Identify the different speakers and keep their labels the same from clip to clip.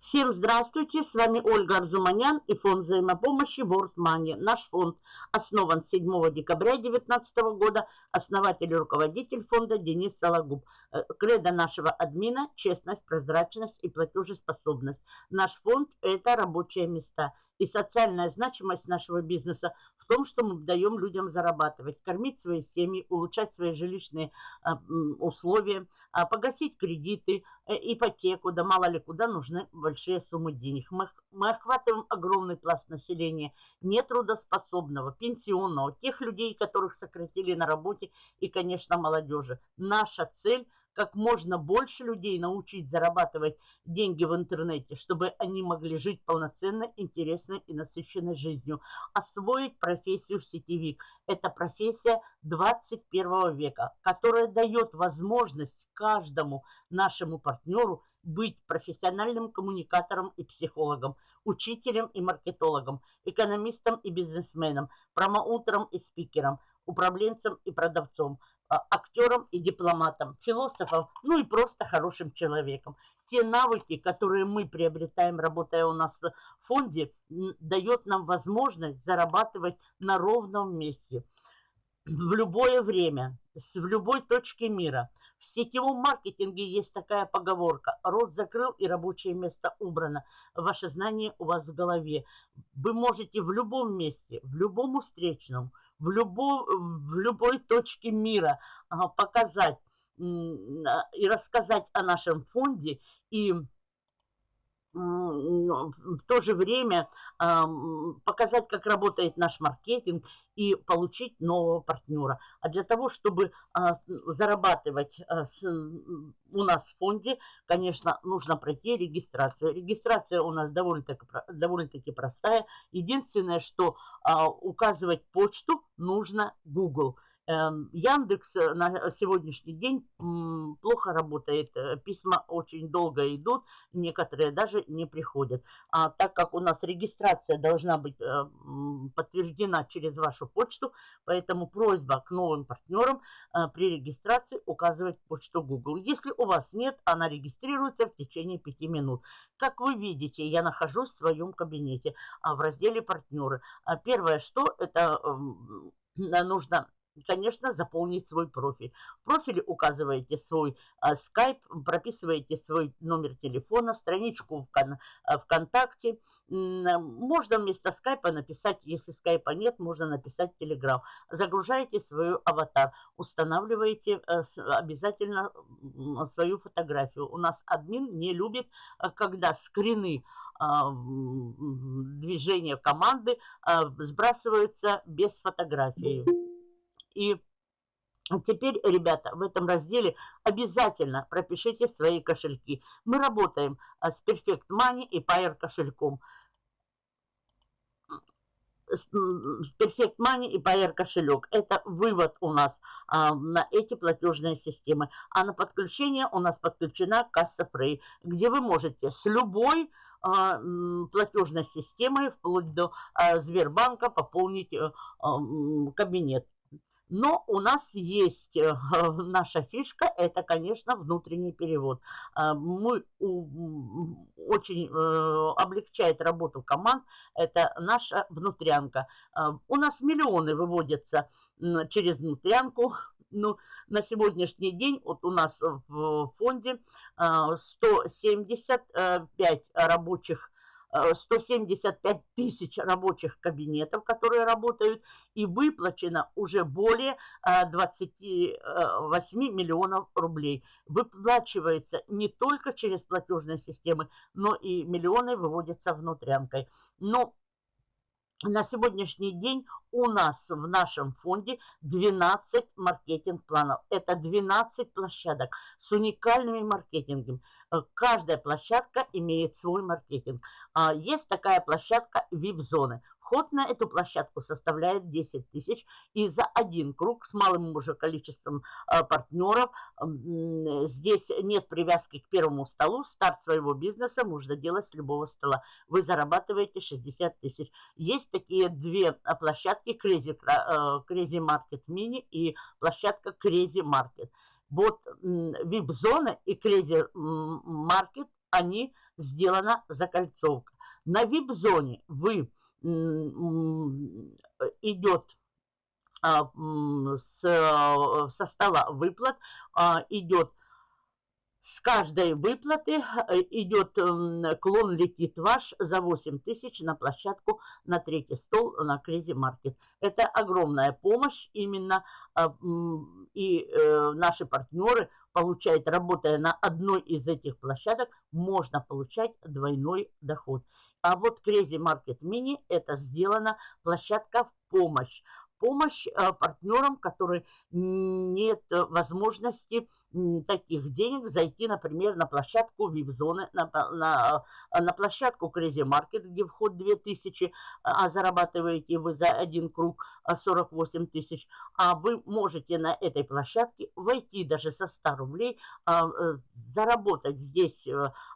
Speaker 1: Всем здравствуйте, с вами Ольга Арзуманян и фонд взаимопомощи World Money. Наш фонд основан 7 декабря 2019 года, основатель и руководитель фонда Денис Сологуб. Э, кредо нашего админа – честность, прозрачность и платежеспособность. Наш фонд – это рабочие места – и социальная значимость нашего бизнеса в том, что мы даем людям зарабатывать, кормить свои семьи, улучшать свои жилищные а, условия, а, погасить кредиты, э, ипотеку, да мало ли куда нужны большие суммы денег. Мы, мы охватываем огромный пласт населения, нетрудоспособного, пенсионного, тех людей, которых сократили на работе и, конечно, молодежи. Наша цель – как можно больше людей научить зарабатывать деньги в интернете, чтобы они могли жить полноценной, интересной и насыщенной жизнью. Освоить профессию сетевик. Это профессия 21 века, которая дает возможность каждому нашему партнеру быть профессиональным коммуникатором и психологом, учителем и маркетологом, экономистом и бизнесменом, промоутером и спикером, управленцем и продавцом – актером и дипломатом, философом, ну и просто хорошим человеком. Те навыки, которые мы приобретаем, работая у нас в фонде, дает нам возможность зарабатывать на ровном месте в любое время, в любой точке мира. В сетевом маркетинге есть такая поговорка. Рот закрыл и рабочее место убрано. Ваше знание у вас в голове. Вы можете в любом месте, в любом встречном, в, любо, в любой точке мира а, показать и рассказать о нашем фонде и в то же время показать, как работает наш маркетинг и получить нового партнера. А для того, чтобы а, зарабатывать а, у нас в фонде, конечно, нужно пройти регистрацию. Регистрация у нас довольно-таки довольно простая. Единственное, что а, указывать почту нужно Google. Эм, Яндекс э, на сегодняшний день плохо работает, э, письма очень долго идут, некоторые даже не приходят. А так как у нас регистрация должна быть э, подтверждена через вашу почту, поэтому просьба к новым партнерам при регистрации указывать почту Google. Если у вас нет, она регистрируется в течение 5 минут. Как вы видите, я нахожусь в своем кабинете а, в разделе «Партнеры». А первое, что это эм, нужно конечно, заполнить свой профиль. В профиле указываете свой а, скайп, прописываете свой номер телефона, страничку в а, ВКонтакте. Можно вместо скайпа написать, если скайпа нет, можно написать телеграм. Загружаете свою аватар, устанавливаете а, обязательно свою фотографию. У нас админ не любит, когда скрины движения команды сбрасываются без фотографии. И Теперь, ребята, в этом разделе обязательно пропишите свои кошельки. Мы работаем а, с Perfect Money и Pair кошельком. Perfect Money и Pair кошелек. Это вывод у нас а, на эти платежные системы. А на подключение у нас подключена касса Free, где вы можете с любой а, платежной системой, вплоть до а, Сбербанка, пополнить а, кабинет. Но у нас есть э, наша фишка, это, конечно, внутренний перевод. А, мы очень э, облегчает работу команд, это наша внутрянка. А, у нас миллионы выводятся через внутрянку, ну, на сегодняшний день вот у нас в фонде 175 а, рабочих 175 тысяч рабочих кабинетов, которые работают, и выплачено уже более 28 э, миллионов рублей. Выплачивается не только через платежные системы, но и миллионы выводятся внутрянкой. Но на сегодняшний день у нас в нашем фонде 12 маркетинг-планов. Это 12 площадок с уникальными маркетингами. Э, каждая площадка имеет свой маркетинг. А, есть такая площадка VIP-зоны. Вход на эту площадку составляет 10 тысяч, и за один круг с малым уже количеством э, партнеров здесь нет привязки к первому столу. Старт своего бизнеса можно делать с любого стола. Вы зарабатываете 60 тысяч. Есть такие две площадки Crazy, э, Crazy Market Mini и площадка Crazy Market. Вот VIP-зона и Crazy Market, они сделана закольцовка. На VIP-зоне вы идет а, с, э, стола выплат, а, идет с каждой выплаты э, идет клон летит ваш за 8 тысяч на площадку на третий стол на Crazy Market. Это огромная помощь именно, а, и э, наши партнеры получают, работая на одной из этих площадок, можно получать двойной доход. А вот Crazy Market Mini это сделана площадка в помощь. Помощь э, партнерам, которые нет возможности таких денег зайти, например, на площадку VIP-зоны, на, на, на площадку Crazy Market, где вход 2000, а зарабатываете вы за один круг 48 тысяч. А вы можете на этой площадке войти даже со 100 рублей, а, э, заработать здесь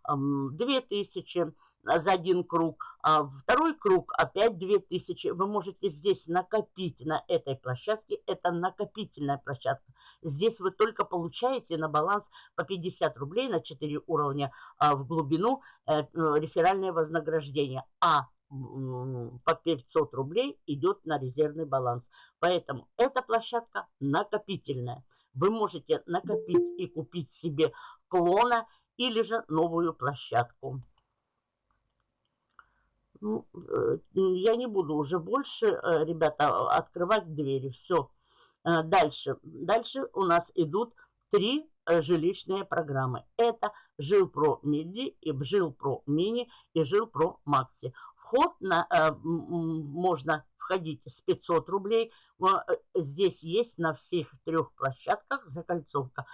Speaker 1: 2000, э, за один круг, а второй круг опять 2000. Вы можете здесь накопить на этой площадке, это накопительная площадка. Здесь вы только получаете на баланс по 50 рублей на 4 уровня а, в глубину э, реферальное вознаграждение, а по 500 рублей идет на резервный баланс. Поэтому эта площадка накопительная. Вы можете накопить и купить себе клона или же новую площадку. Ну, э, я не буду уже больше, э, ребята, открывать двери. Все. Э, дальше. Дальше у нас идут три жилищные программы. Это Жилпро Миди и Жилпро Мини и Жилпро Макси. Вход на, можно входить с 500 рублей. Здесь есть на всех трех площадках закольцовка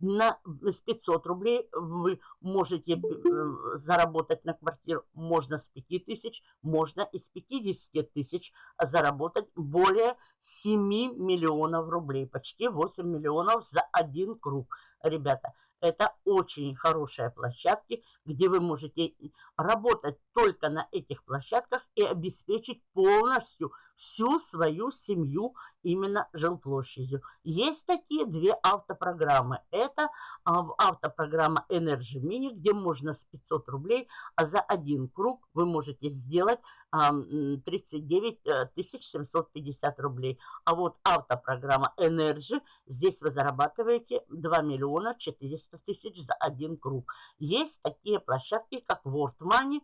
Speaker 1: на, с 500 рублей вы можете э, заработать на квартиру. Можно с 5 тысяч, можно из 50 тысяч заработать более 7 миллионов рублей. Почти 8 миллионов за один круг. Ребята, это очень хорошие площадки, где вы можете работать только на этих площадках и обеспечить полностью всю свою семью именно жилплощадью. Есть такие две автопрограммы. Это а, автопрограмма Energy Mini, где можно с 500 рублей а за один круг вы можете сделать 39 750 э, рублей. А вот автопрограмма Energy, здесь вы зарабатываете 2 миллиона 400 тысяч за один круг. Есть такие площадки, как World Money,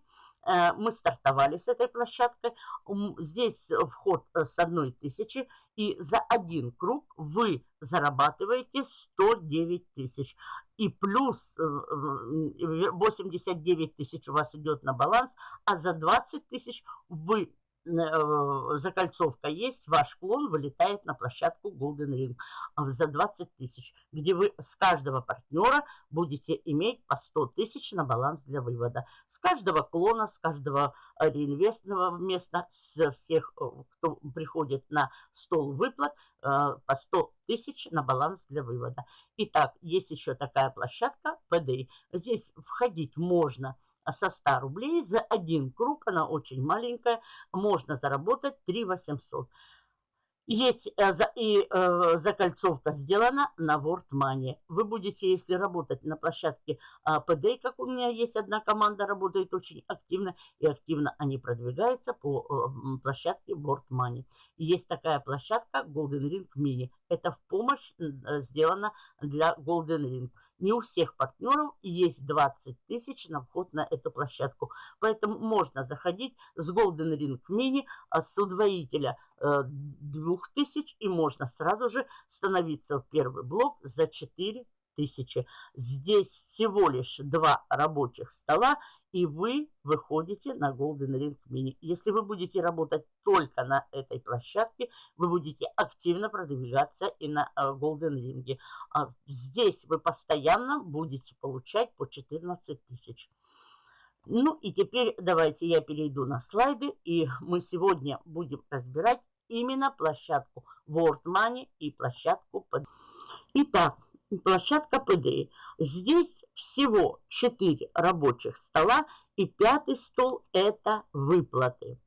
Speaker 1: Э, мы стартовали с этой площадкой. Здесь вход э, с одной тысячи. И за один круг вы зарабатываете 109 тысяч. И плюс 89 э, тысяч у вас идет на баланс. А за 20 тысяч вы закольцовка есть, ваш клон вылетает на площадку Golden Ring а, за 20 тысяч, где вы с каждого партнера будете иметь по 100 тысяч на баланс для вывода. С каждого клона, с каждого э, реинвестного места, с всех, э, кто приходит на стол выплат, по 100 тысяч на баланс для вывода. Итак, есть еще такая площадка PDI. Здесь входить можно – со 100 рублей за один круг, она очень маленькая, можно заработать 3 800. Есть э, и э, закольцовка сделана на World Money. Вы будете, если работать на площадке PD, как у меня есть одна команда, работает очень активно, и активно они продвигаются по э, площадке World Money. Есть такая площадка Golden Ring Mini. Это в помощь сделана для Golden Ring. Не у всех партнеров есть 20 тысяч на вход на эту площадку. Поэтому можно заходить с Golden Ring Mini, а с удвоителя 2000 э, и можно сразу же становиться в первый блок за 4 тысячи. Здесь всего лишь два рабочих стола и вы выходите на Golden Ring Mini. Если вы будете работать только на этой площадке, вы будете активно продвигаться и на э, Golden Ring. А здесь вы постоянно будете получать по 14 тысяч. Ну и теперь давайте я перейду на слайды, и мы сегодня будем разбирать именно площадку World Money и площадку под. Итак, площадка PD. Здесь всего 4 рабочих стола, и пятый стол – это выплаты.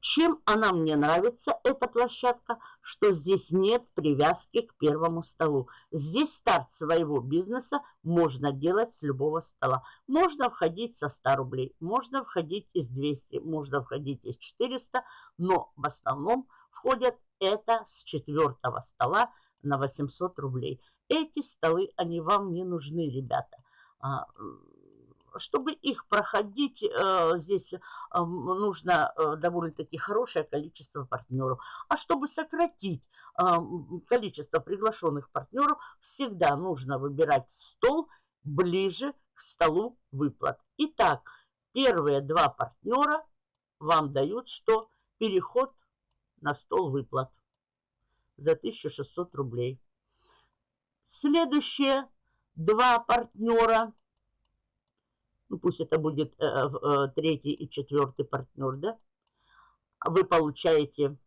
Speaker 1: Чем она мне нравится, эта площадка, что здесь нет привязки к первому столу. Здесь старт своего бизнеса можно делать с любого стола. Можно входить со 100 рублей, можно входить из 200, можно входить из 400, но в основном входят это с четвертого стола на 800 рублей. Эти столы, они вам не нужны, ребята. А, чтобы их проходить, э, здесь э, нужно э, довольно-таки хорошее количество партнеров. А чтобы сократить количество приглашенных партнеров, всегда нужно выбирать стол ближе к столу выплат. Итак, первые два партнера вам дают что? Переход на стол выплат за 1600 рублей. Следующие два партнера ну пусть это будет э, э, третий и четвертый партнер, да, вы получаете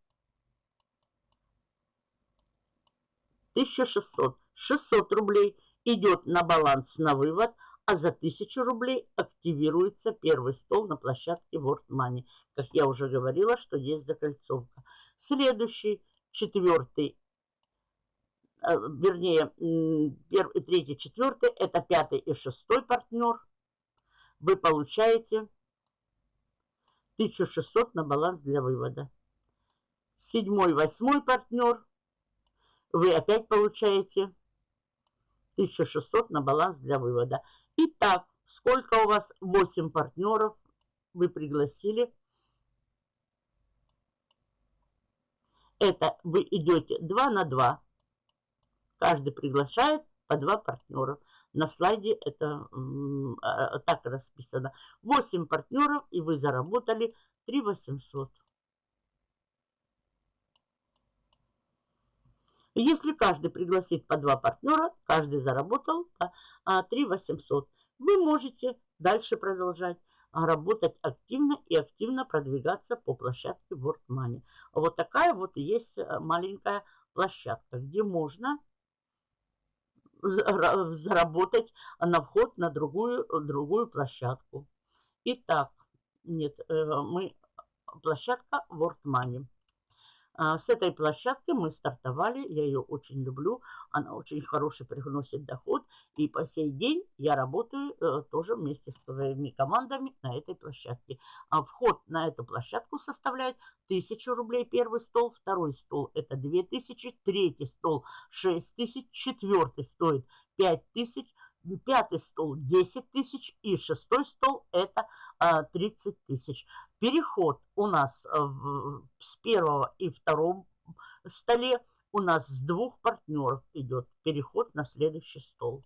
Speaker 1: 1600. 600 рублей идет на баланс на вывод, а за 1000 рублей активируется первый стол на площадке World Money. Как я уже говорила, что есть закольцовка. Следующий, четвертый, э, вернее, первый, третий, четвертый, это пятый и шестой партнер – вы получаете 1600 на баланс для вывода. Седьмой, восьмой партнер, вы опять получаете 1600 на баланс для вывода. Итак, сколько у вас? 8 партнеров вы пригласили. Это вы идете 2 на 2. Каждый приглашает по 2 партнера. На слайде это а, так расписано. 8 партнеров, и вы заработали 3 800. Если каждый пригласит по два партнера, каждый заработал по 3 800. Вы можете дальше продолжать работать активно и активно продвигаться по площадке World Money. Вот такая вот есть э, маленькая площадка, где можно заработать на вход на другую, другую площадку. Итак, нет, э, мы площадка World Money. А, с этой площадки мы стартовали, я ее очень люблю, она очень хороший приносит доход, и по сей день я работаю э, тоже вместе с своими командами на этой площадке. А вход на эту площадку составляет 1000 рублей первый стол, второй стол это 2000, третий стол 6000, четвертый стоит 5000, пятый стол 10 тысяч и шестой стол это 30 а, тысяч. Переход у нас э, с первого и второго столе у нас с двух партнеров идет переход на следующий стол.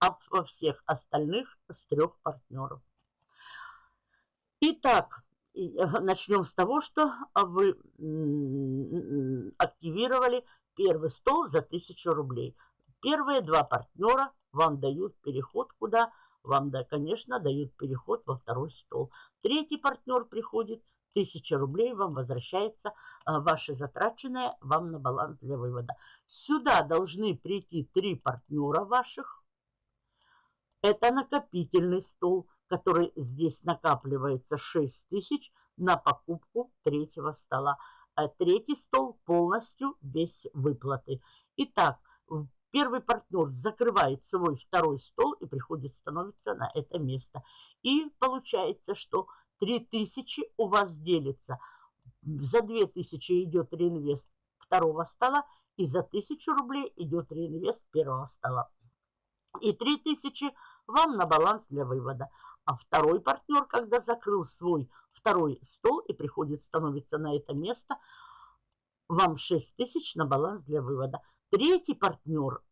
Speaker 1: А во всех остальных с трех партнеров. Итак, э, начнем с того, что вы активировали первый стол за 1000 рублей. Первые два партнера вам дают переход куда? Вам, да, конечно, дают переход во второй стол. Третий партнер приходит, 1000 рублей вам возвращается а, ваши затраченные вам на баланс для вывода. Сюда должны прийти три партнера ваших. Это накопительный стол, который здесь накапливается 6 тысяч на покупку третьего стола. А третий стол полностью без выплаты. Итак, Первый партнер закрывает свой второй стол и приходит, становится на это место. И получается, что 3000 у вас делится. За 2000 идет реинвест второго стола, и за 1000 рублей идет реинвест первого стола. И 3000 вам на баланс для вывода. А второй партнер, когда закрыл свой второй стол и приходит, становится на это место, вам 6000 на баланс для вывода. Третий партнер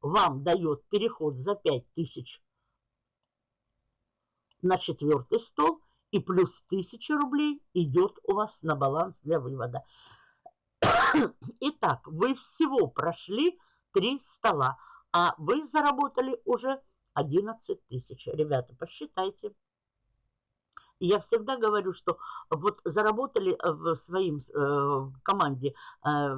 Speaker 1: вам дает переход за 5000 на четвертый стол и плюс 1000 рублей идет у вас на баланс для вывода. Итак, вы всего прошли три стола, а вы заработали уже 11 тысяч. Ребята, посчитайте. Я всегда говорю, что вот заработали э, в своим э, команде э,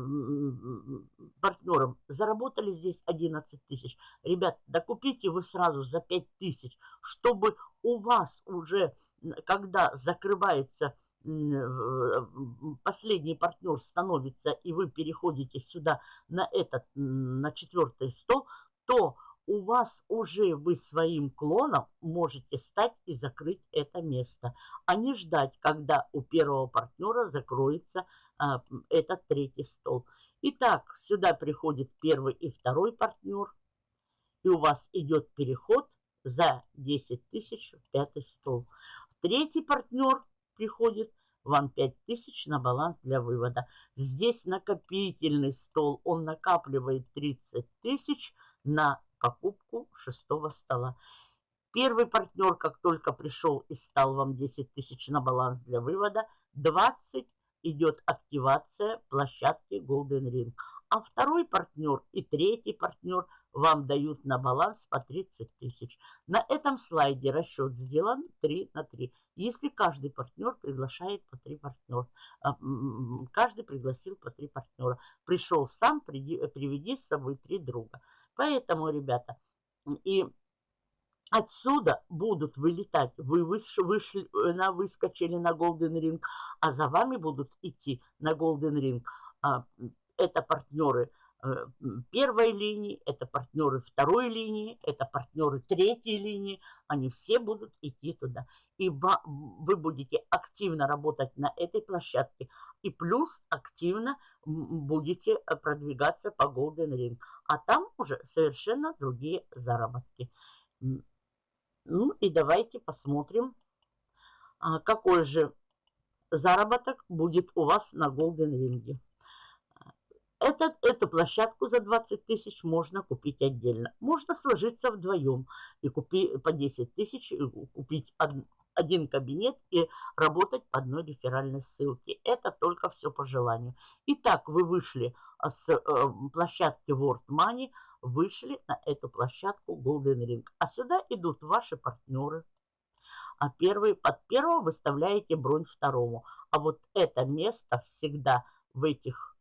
Speaker 1: партнерам, заработали здесь 11 тысяч. Ребят, докупите вы сразу за 5 тысяч, чтобы у вас уже, когда закрывается э, последний партнер становится, и вы переходите сюда на этот, на четвертый стол, то у вас уже вы своим клоном можете стать и закрыть это место, а не ждать, когда у первого партнера закроется а, этот третий стол. Итак, сюда приходит первый и второй партнер, и у вас идет переход за 10 тысяч в пятый стол. Третий партнер приходит, вам 5 тысяч на баланс для вывода. Здесь накопительный стол, он накапливает 30 тысяч на покупку шестого стола. Первый партнер, как только пришел и стал вам 10 тысяч на баланс для вывода, 20 идет активация площадки Golden Ring. А второй партнер и третий партнер вам дают на баланс по 30 тысяч. На этом слайде расчет сделан 3 на 3. Если каждый партнер приглашает по 3 партнера, каждый пригласил по 3 партнера. Пришел сам, приведи с собой 3 друга. Поэтому, ребята, и отсюда будут вылетать. Вы вышли, вышли, э, на, выскочили на Golden Ring, а за вами будут идти на Golden Ring. А, это партнеры э, первой линии, это партнеры второй линии, это партнеры третьей линии. Они все будут идти туда. И вы будете активно работать на этой площадке. И плюс активно будете э, продвигаться по Golden Ring. А там уже совершенно другие заработки. Ну и давайте посмотрим, а, какой же заработок будет у вас на Golden Ring. Этот, эту площадку за 20 тысяч можно купить отдельно. Можно сложиться вдвоем и купить по 10 тысяч, и купить один кабинет и работать по одной реферальной ссылке. Это только все по желанию. Итак, вы вышли с э, площадки World Money, вышли на эту площадку Golden Ring. А сюда идут ваши партнеры. А первый, под первого выставляете бронь второму. А вот это место всегда в этих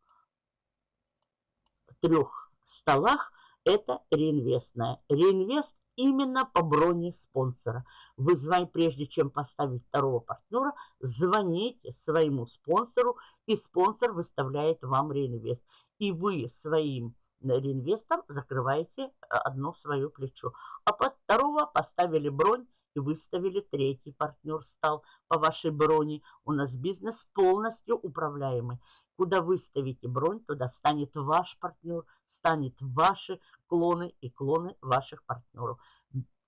Speaker 1: трех столах это реинвестное. Реинвест именно по броне спонсора. Вы звоните, прежде чем поставить второго партнера, звоните своему спонсору, и спонсор выставляет вам реинвест. И вы своим реинвестом закрываете э, одно свое плечо. А под второго поставили бронь и выставили третий партнер стал по вашей броне. У нас бизнес полностью управляемый. Куда выставите бронь, туда станет ваш партнер, станет ваши клоны и клоны ваших партнеров.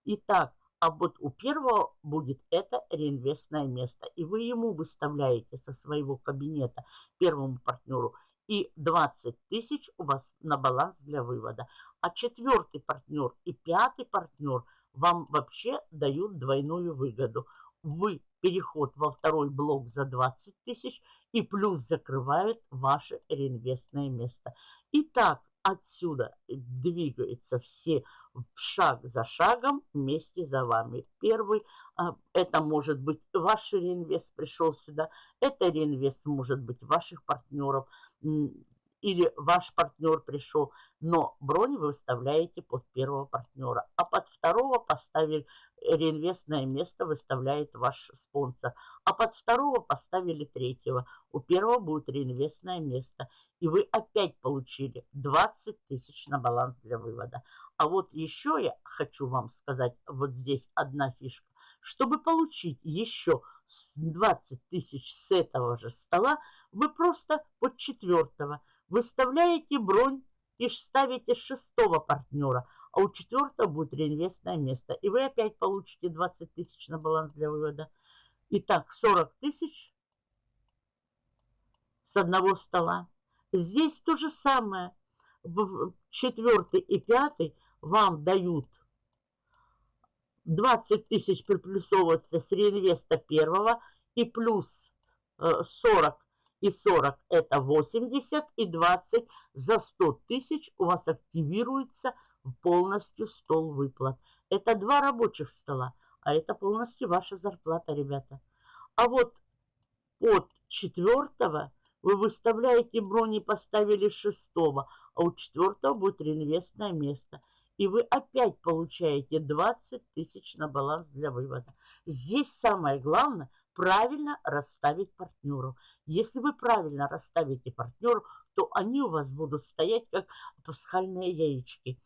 Speaker 1: Итак, а вот у первого будет это реинвестное место. И вы ему выставляете со своего кабинета первому партнеру и 20 тысяч у вас на баланс для вывода. А четвертый партнер и пятый партнер вам вообще дают двойную выгоду. Вы переход во второй блок за 20 тысяч и плюс закрывает ваше реинвестное место. Итак, отсюда двигаются все шаг за шагом вместе за вами. Первый, а, это может быть ваш реинвест пришел сюда, это реинвест может быть ваших партнеров, или ваш партнер пришел, но бронь вы выставляете под первого партнера, а под второго поставили реинвестное место выставляет ваш спонсор, а под второго поставили третьего. У первого будет реинвестное место, и вы опять получили 20 тысяч на баланс для вывода. А вот еще я хочу вам сказать, вот здесь одна фишка. Чтобы получить еще 20 тысяч с этого же стола, вы просто под четвертого выставляете бронь и ставите шестого партнера, а у четвертого будет реинвестное место. И вы опять получите 20 тысяч на баланс для вывода. Итак, 40 тысяч с одного стола. Здесь то же самое. Четвертый и пятый вам дают 20 тысяч приплюсовываться с реинвеста первого и плюс 40 э, и 40 это 80 и 20 за 100 тысяч у вас активируется полностью стол выплат. Это два рабочих стола, а это полностью ваша зарплата, ребята. А вот от четвертого вы выставляете бронь и поставили шестого, а у четвертого будет реинвестное место. И вы опять получаете 20 тысяч на баланс для вывода. Здесь самое главное правильно расставить партнеру. Если вы правильно расставите партнеру, то они у вас будут стоять как пасхальные яички.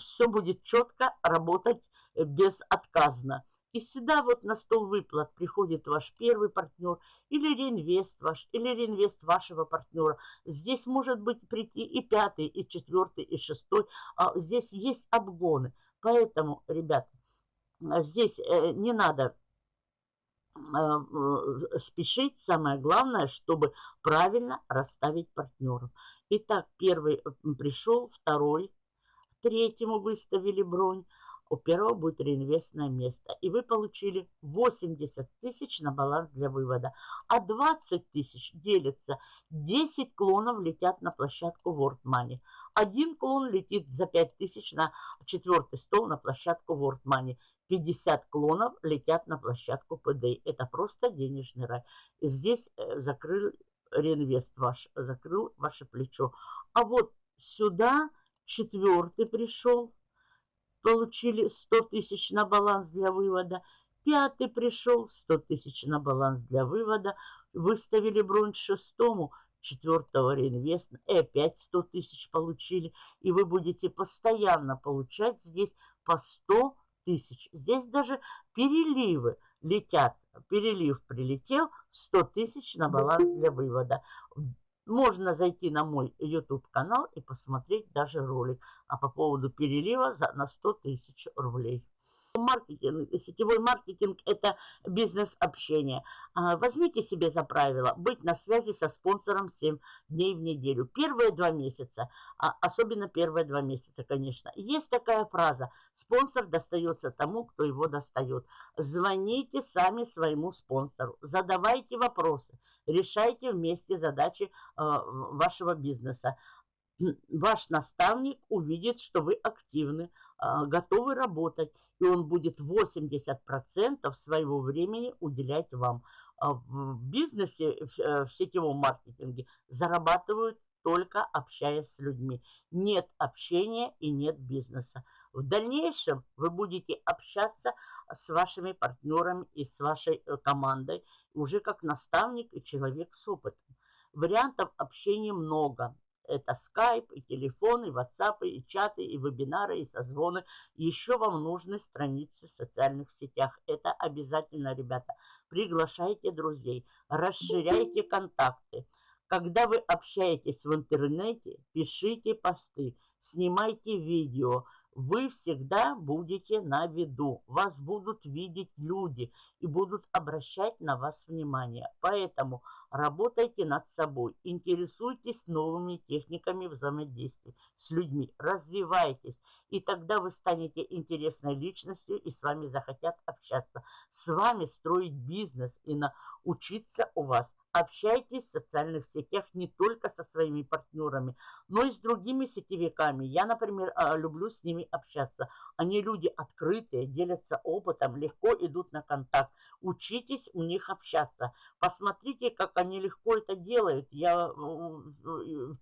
Speaker 1: Все будет четко работать э, безотказно. И сюда вот на стол выплат приходит ваш первый партнер или реинвест ваш, или реинвест вашего партнера. Здесь может быть прийти и пятый, и четвертый, и шестой. А здесь есть обгоны. Поэтому, ребята, здесь э, не надо спешить. Самое главное, чтобы правильно расставить партнеров. Итак, первый пришел, второй, третьему выставили бронь у первого будет реинвестное место. И вы получили 80 тысяч на баланс для вывода. А 20 тысяч делится. 10 клонов летят на площадку World Money. Один клон летит за 5 тысяч на четвертый стол на площадку World Money. 50 клонов летят на площадку PD. Это просто денежный рай. Здесь э, закрыл реинвест ваш, закрыл ваше плечо. А вот сюда четвертый пришел получили 100 тысяч на баланс для вывода. Пятый пришел, 100 тысяч на баланс для вывода. Выставили бронь шестому, четвертого реинвеста. И опять 100 тысяч получили. И вы будете постоянно получать здесь по 100 тысяч. Здесь даже переливы летят. Перелив прилетел, 100 тысяч на баланс для вывода. Можно зайти на мой YouTube канал и посмотреть даже ролик а по поводу перелива за, на 100 тысяч рублей. Маркетинг, сетевой маркетинг – это бизнес-общение. А, возьмите себе за правило быть на связи со спонсором 7 дней в неделю. Первые два месяца, а, особенно первые два месяца, конечно. Есть такая фраза «спонсор достается тому, кто его достает». Звоните сами своему спонсору, задавайте вопросы, решайте вместе задачи а, вашего бизнеса ваш наставник увидит, что вы активны, готовы работать, и он будет 80% своего времени уделять вам. А в бизнесе, э, в сетевом маркетинге зарабатывают только общаясь с людьми. Нет общения и нет бизнеса. В дальнейшем вы будете общаться с вашими партнерами и с вашей э, командой уже как наставник и человек с опытом. Вариантов общения много. Это скайп, и телефон, и ватсапы, и чаты, и вебинары, и созвоны. Еще вам нужны страницы в социальных сетях. Это обязательно, ребята. Приглашайте друзей, расширяйте контакты. Когда вы общаетесь в интернете, пишите посты, снимайте видео, вы всегда будете на виду. Вас будут видеть люди и будут обращать на вас внимание. Поэтому работайте над собой, интересуйтесь новыми техниками взаимодействия с людьми, развивайтесь. И тогда вы станете интересной личностью и с вами захотят общаться. С вами строить бизнес и научиться у вас – Общайтесь в социальных сетях не только со своими партнерами, но и с другими сетевиками. Я, например, а, люблю с ними общаться. Они люди открытые, делятся опытом, легко идут на контакт. Учитесь у них общаться. Посмотрите, как они легко это делают. Я,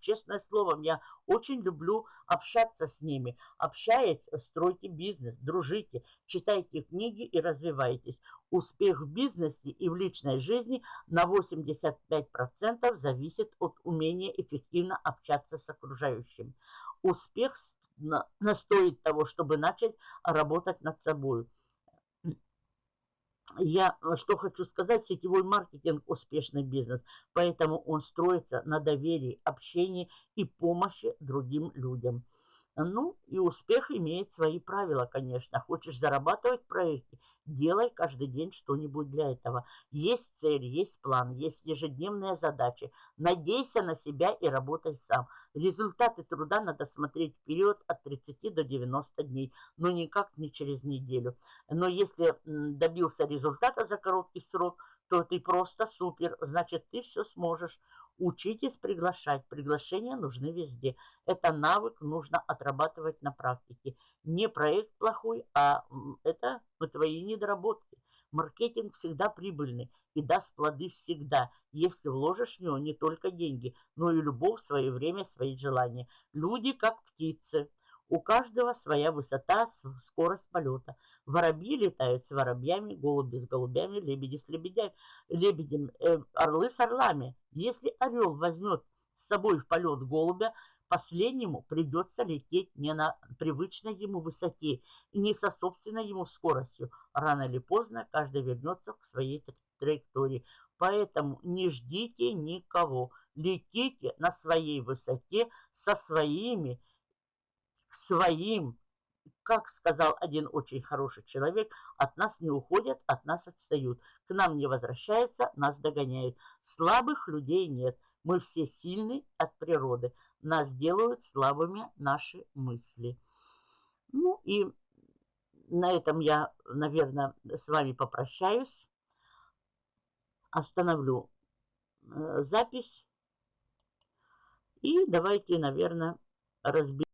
Speaker 1: честное слово, я очень люблю общаться с ними. Общаясь, стройте бизнес, дружите, читайте книги и развивайтесь. Успех в бизнесе и в личной жизни на 85% зависит от умения эффективно общаться с окружающим. Успех настоит того, чтобы начать работать над собой. Я что хочу сказать, сетевой маркетинг – успешный бизнес, поэтому он строится на доверии, общении и помощи другим людям. Ну, и успех имеет свои правила, конечно. Хочешь зарабатывать в проекте – Делай каждый день что-нибудь для этого. Есть цель, есть план, есть ежедневные задачи. Надейся на себя и работай сам. Результаты труда надо смотреть вперед от 30 до 90 дней, но никак не через неделю. Но если добился результата за короткий срок, то ты просто супер, значит ты все сможешь. Учитесь приглашать. Приглашения нужны везде. Это навык нужно отрабатывать на практике. Не проект плохой, а это твои недоработки. Маркетинг всегда прибыльный и даст плоды всегда, если вложишь в него не только деньги, но и любовь, свое время, свои желания. Люди как птицы. У каждого своя высота, скорость полета. Воробьи летают с воробьями, голуби с голубями, лебеди с лебедями, лебедем, э, орлы с орлами. Если орел возьмет с собой в полет голубя, последнему придется лететь не на привычной ему высоте и не со собственной ему скоростью. Рано или поздно каждый вернется к своей траектории. Поэтому не ждите никого. Летите на своей высоте со своими своим, как сказал один очень хороший человек, от нас не уходят, от нас отстают. К нам не возвращаются, нас догоняют. Слабых людей нет. Мы все сильны от природы. Нас делают слабыми наши мысли. Ну и на этом я, наверное, с вами попрощаюсь. Остановлю э, запись. И давайте, наверное, разберем.